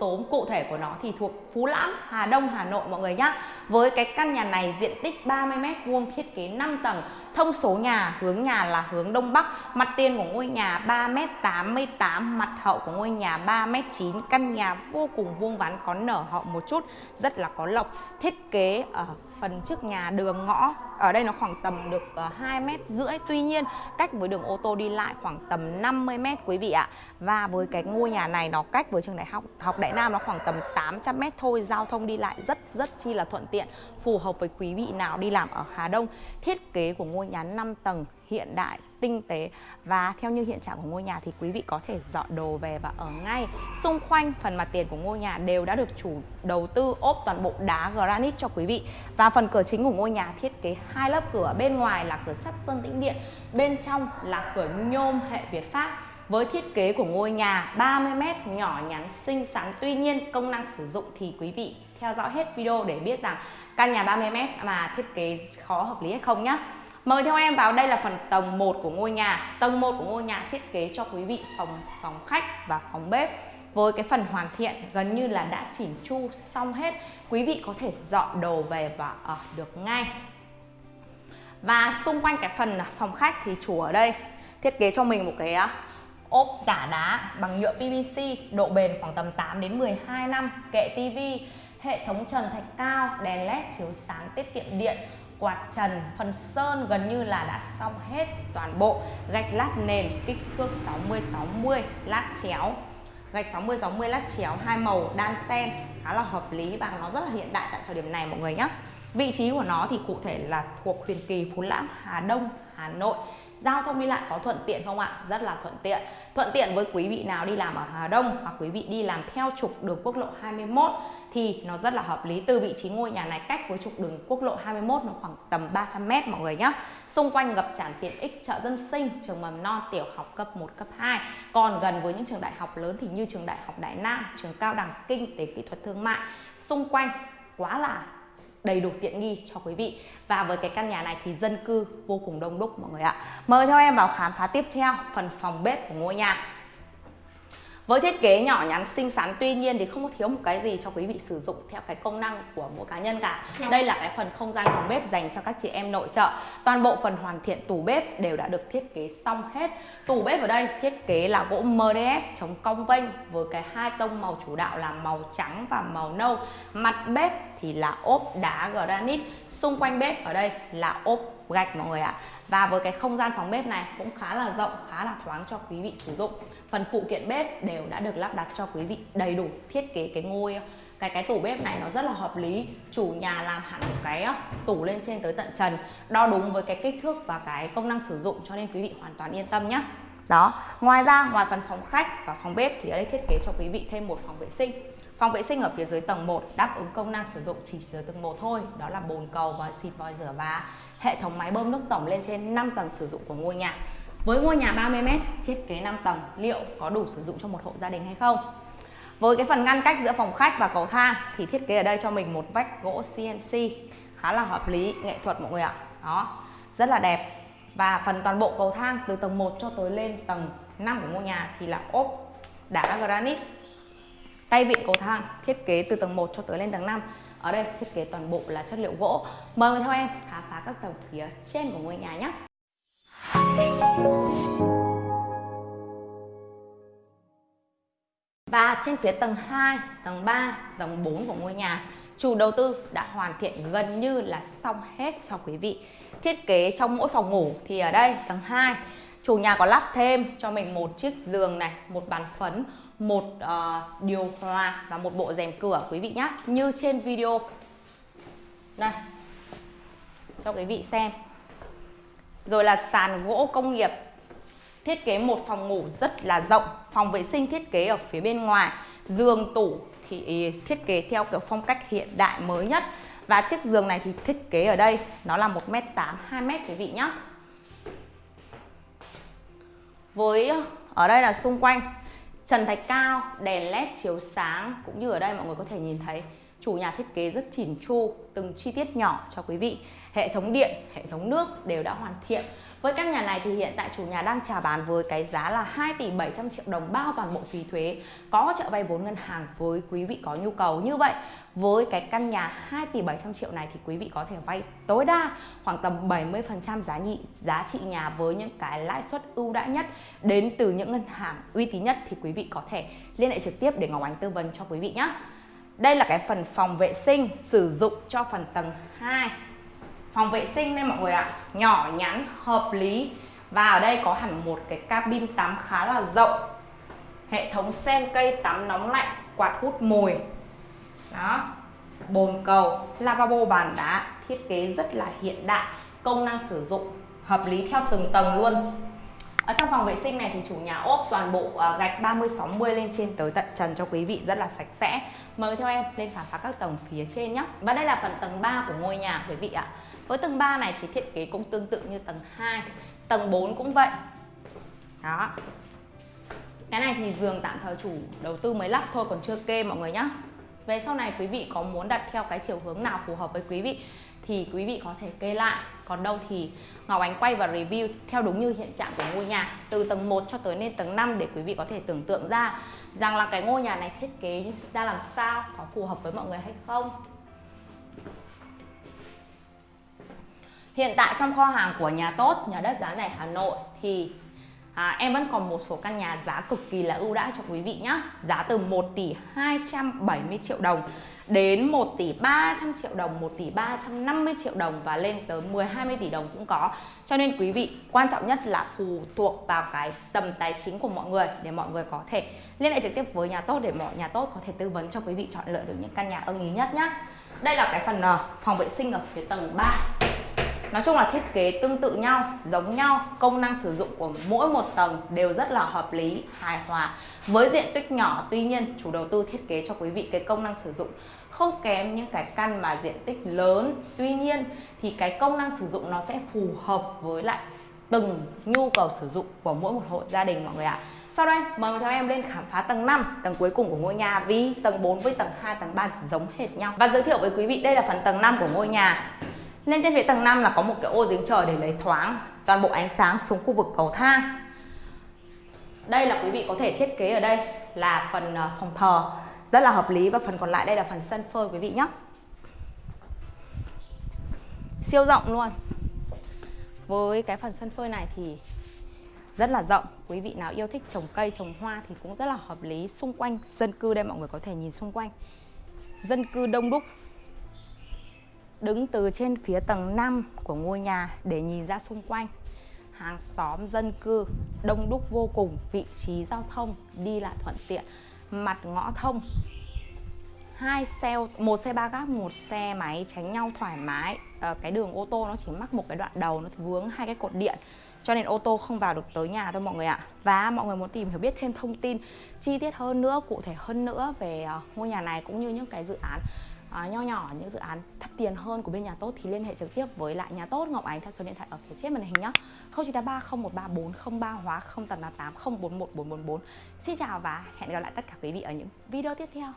số cụ thể của nó thì thuộc Phú Lãm, Hà Đông, Hà Nội mọi người nhé. Với cái căn nhà này diện tích 30m2 thiết kế 5 tầng, thông số nhà, hướng nhà là hướng Đông Bắc, mặt tiền của ngôi nhà 3m88, mặt hậu của ngôi nhà 3m9, căn nhà vô cùng vuông vắn có nở hậu một chút, rất là có lộc. Thiết kế ở phần trước nhà đường ngõ ở đây nó khoảng tầm được 2 ờ, mét rưỡi. Tuy nhiên cách với đường ô tô đi lại khoảng tầm 50 mét quý vị ạ. Và với cái ngôi nhà này nó cách với trường đại học học Đại Nam nó khoảng tầm 800 mét thôi. Giao thông đi lại rất rất chi là thuận tiện phù hợp với quý vị nào đi làm ở Hà Đông. Thiết kế của ngôi nhà 5 tầng hiện đại, tinh tế. Và theo như hiện trạng của ngôi nhà thì quý vị có thể dọn đồ về và ở ngay. Xung quanh phần mặt tiền của ngôi nhà đều đã được chủ đầu tư ốp toàn bộ đá granite cho quý vị. Và phần cửa chính của ngôi nhà thiết kế hai lớp cửa, bên ngoài là cửa sắt sơn tĩnh điện, bên trong là cửa nhôm hệ Việt Pháp. Với thiết kế của ngôi nhà 30m nhỏ nhắn, xinh xắn, tuy nhiên công năng sử dụng thì quý vị theo dõi hết video để biết rằng căn nhà 30m mà thiết kế khó hợp lý hay không nhé Mời theo em vào đây là phần tầng 1 của ngôi nhà. Tầng 1 của ngôi nhà thiết kế cho quý vị phòng phòng khách và phòng bếp với cái phần hoàn thiện gần như là đã chỉnh chu xong hết. Quý vị có thể dọn đồ về và ở được ngay. Và xung quanh cái phần phòng khách thì chủ ở đây thiết kế cho mình một cái ốp giả đá bằng nhựa PVC độ bền khoảng tầm 8 đến 12 năm, kệ tivi, hệ thống trần thạch cao, đèn led chiếu sáng tiết kiệm điện quạt trần, phần sơn gần như là đã xong hết toàn bộ. Gạch lát nền kích thước 60 60 lát chéo. Gạch 60 60 lát chéo hai màu đan xen khá là hợp lý và nó rất là hiện đại tại thời điểm này mọi người nhé vị trí của nó thì cụ thể là thuộc Huyền Kỳ, Phú Lãm, Hà Đông, Hà Nội. Giao thông đi lại có thuận tiện không ạ? Rất là thuận tiện. Thuận tiện với quý vị nào đi làm ở Hà Đông hoặc quý vị đi làm theo trục đường quốc lộ 21 thì nó rất là hợp lý. Từ vị trí ngôi nhà này cách với trục đường quốc lộ 21 nó khoảng tầm 300 m mọi người nhé xung quanh ngập tràn tiện ích chợ dân sinh, trường mầm non, tiểu học cấp 1 cấp 2 còn gần với những trường đại học lớn thì như trường đại học Đại Nam, trường cao đẳng kinh, tế kỹ thuật thương mại, xung quanh quá là đầy đủ tiện nghi cho quý vị. Và với cái căn nhà này thì dân cư vô cùng đông đúc, mọi người ạ. Mời theo em vào khám phá tiếp theo, phần phòng bếp của ngôi nhà với thiết kế nhỏ nhắn xinh xắn tuy nhiên thì không có thiếu một cái gì cho quý vị sử dụng theo cái công năng của mỗi cá nhân cả. Dạ. đây là cái phần không gian phòng bếp dành cho các chị em nội trợ. Toàn bộ phần hoàn thiện tủ bếp đều đã được thiết kế xong hết. Tủ bếp ở đây thiết kế là gỗ MDF chống cong vênh với cái hai tông màu chủ đạo là màu trắng và màu nâu. Mặt bếp thì là ốp đá granite. Xung quanh bếp ở đây là ốp gạch mọi người ạ và với cái không gian phòng bếp này cũng khá là rộng, khá là thoáng cho quý vị sử dụng. Phần phụ kiện bếp đều đã được lắp đặt cho quý vị đầy đủ, thiết kế cái ngôi, cái cái tủ bếp này nó rất là hợp lý. Chủ nhà làm hẳn một cái ờ, tủ lên trên tới tận trần, đo đúng với cái kích thước và cái công năng sử dụng cho nên quý vị hoàn toàn yên tâm nhé đó ngoài ra ngoài phần phòng khách và phòng bếp thì ở đây thiết kế cho quý vị thêm một phòng vệ sinh Phòng vệ sinh ở phía dưới tầng 1 đáp ứng công năng sử dụng chỉ dưới tầng 1 thôi, đó là bồn cầu và xịt vòi rửa và hệ thống máy bơm nước tổng lên trên 5 tầng sử dụng của ngôi nhà. Với ngôi nhà 30m, thiết kế 5 tầng, liệu có đủ sử dụng cho một hộ gia đình hay không? Với cái phần ngăn cách giữa phòng khách và cầu thang thì thiết kế ở đây cho mình một vách gỗ CNC khá là hợp lý, nghệ thuật mọi người ạ. Đó, rất là đẹp. Và phần toàn bộ cầu thang từ tầng 1 cho tới lên tầng 5 của ngôi nhà thì là ốp đá granite. Tay vịn cầu thang thiết kế từ tầng 1 cho tới lên tầng 5 Ở đây thiết kế toàn bộ là chất liệu gỗ. Mời theo em khám phá các tầng phía trên của ngôi nhà nhé. Và trên phía tầng 2, tầng 3, tầng 4 của ngôi nhà Chủ đầu tư đã hoàn thiện gần như là xong hết cho quý vị. Thiết kế trong mỗi phòng ngủ thì ở đây tầng 2 Chủ nhà có lắp thêm cho mình một chiếc giường này, một bàn phấn một uh, điều hòa và một bộ rèm cửa quý vị nhé như trên video. Đây. Cho quý vị xem. Rồi là sàn gỗ công nghiệp. Thiết kế một phòng ngủ rất là rộng. Phòng vệ sinh thiết kế ở phía bên ngoài. Giường tủ thì thiết kế theo kiểu phong cách hiện đại mới nhất và chiếc giường này thì thiết kế ở đây, nó là 1m8 2m quý vị nhé với, ở đây là xung quanh, trần thạch cao, đèn led chiếu sáng, cũng như ở đây mọi người có thể nhìn thấy chủ nhà thiết kế rất chỉn chu, từng chi tiết nhỏ cho quý vị. Hệ thống điện, hệ thống nước đều đã hoàn thiện. Với căn nhà này thì hiện tại chủ nhà đang chào bán với cái giá là 2 tỷ 700 triệu đồng bao toàn bộ phí thuế, có hỗ trợ vay vốn ngân hàng với quý vị có nhu cầu. Như vậy, với cái căn nhà 2 tỷ 700 triệu này thì quý vị có thể vay tối đa khoảng tầm 70% giá nhị, giá trị nhà với những cái lãi suất ưu đãi nhất. Đến từ những ngân hàng uy tín nhất thì quý vị có thể liên hệ trực tiếp để Ngọc Ánh tư vấn cho quý vị nhé. Đây là cái phần phòng vệ sinh sử dụng cho phần tầng 2 phòng vệ sinh đây mọi người ạ, nhỏ nhắn hợp lý. Và ở đây có hẳn một cái cabin tắm khá là rộng. Hệ thống sen cây tắm nóng lạnh, quạt hút mùi. Đó, bồn cầu, lavabo, bàn đá, thiết kế rất là hiện đại, công năng sử dụng, hợp lý theo từng tầng luôn ở trong phòng vệ sinh này thì chủ nhà ốp toàn bộ uh, gạch 30 60 lên trên tới tận trần cho quý vị rất là sạch sẽ. Mời theo em lên khám phá các tầng phía trên nhé. Và đây là phần tầng 3 của ngôi nhà quý vị ạ. Với tầng 3 này thì thiết kế cũng tương tự như tầng 2 Tầng 4 cũng vậy Đó Cái này thì giường tạm thời chủ đầu tư mới lắp thôi còn chưa kê mọi người nhé Về sau này quý vị có muốn đặt theo cái chiều hướng nào phù hợp với quý vị thì quý vị có thể kê lại còn đâu thì Ngọc Ánh quay và review theo đúng như hiện trạng của ngôi nhà từ tầng 1 cho tới lên tầng 5 để quý vị có thể tưởng tượng ra rằng là cái ngôi nhà này thiết kế ra làm sao có phù hợp với mọi người hay không. Hiện tại trong kho hàng của nhà tốt, nhà đất giá rẻ Hà Nội thì à, em vẫn còn một số căn nhà giá cực kỳ là ưu đãi cho quý vị nhé Giá từ 1 tỷ 270 triệu đồng đến 1 tỷ 300 triệu đồng, 1 tỷ 350 triệu đồng và lên tới 10 20 tỷ đồng cũng có. Cho nên quý vị quan trọng nhất là phụ thuộc vào cái tầm tài chính của mọi người để mọi người có thể liên hệ trực tiếp với nhà tốt để mọi nhà tốt có thể tư vấn cho quý vị chọn lựa được những căn nhà ưng ý nhất nhé. Đây là cái phần ờ, phòng vệ sinh ở phía tầng 3. Nói chung là thiết kế tương tự nhau, giống nhau, công năng sử dụng của mỗi một tầng đều rất là hợp lý, hài hòa. Với diện tích nhỏ, tuy nhiên chủ đầu tư thiết kế cho quý vị cái công năng sử dụng không kém những cái căn mà diện tích lớn. Tuy nhiên thì cái công năng sử dụng nó sẽ phù hợp với lại từng nhu cầu sử dụng của mỗi một hộ gia đình mọi người ạ. À. Sau đây mời theo em lên khám phá tầng 5, tầng cuối cùng của ngôi nhà vì tầng 4 với tầng 2, tầng 3 giống hệt nhau. Và giới thiệu với quý vị đây là phần tầng 5 của ngôi nhà. Lên trên phía tầng 5 là có một cái ô giếng trời để lấy thoáng toàn bộ ánh sáng xuống khu vực cầu thang. Đây là quý vị có thể thiết kế ở đây là phần ờ, phòng thờ rất là hợp lý và phần còn lại đây là phần sân phơi quý vị nhé. Siêu rộng luôn. Với cái phần sân phơi này thì rất là rộng Quý vị nào yêu thích trồng cây, trồng hoa thì cũng rất là hợp lý Xung quanh dân cư đây mọi người có thể nhìn xung quanh Dân cư đông đúc đứng từ trên phía tầng 5 của ngôi nhà để nhìn ra xung quanh. Hàng xóm dân cư đông đúc vô cùng vị trí giao thông đi lại thuận tiện mặt ngõ thông. Hai xe một xe ba gác một xe máy tránh nhau thoải mái. À, cái đường ô tô nó chỉ mắc một cái đoạn đầu nó vướng hai cái cột điện cho nên ô tô không vào được tới nhà đâu mọi người ạ. Và mọi người muốn tìm hiểu biết thêm thông tin chi tiết hơn nữa cụ thể hơn nữa về ờ, ngôi nhà này cũng như những cái dự án à, nho nhỏ những dự án thấp tiền hơn của bên nhà tốt thì liên hệ trực tiếp với lại nhà tốt Ngọc Ánh theo số điện thoại ở phía trên màn hình nhé 0983 0134 03 hóa 0888 041 444 Xin chào và hẹn gặp lại tất cả quý vị ở những video tiếp theo.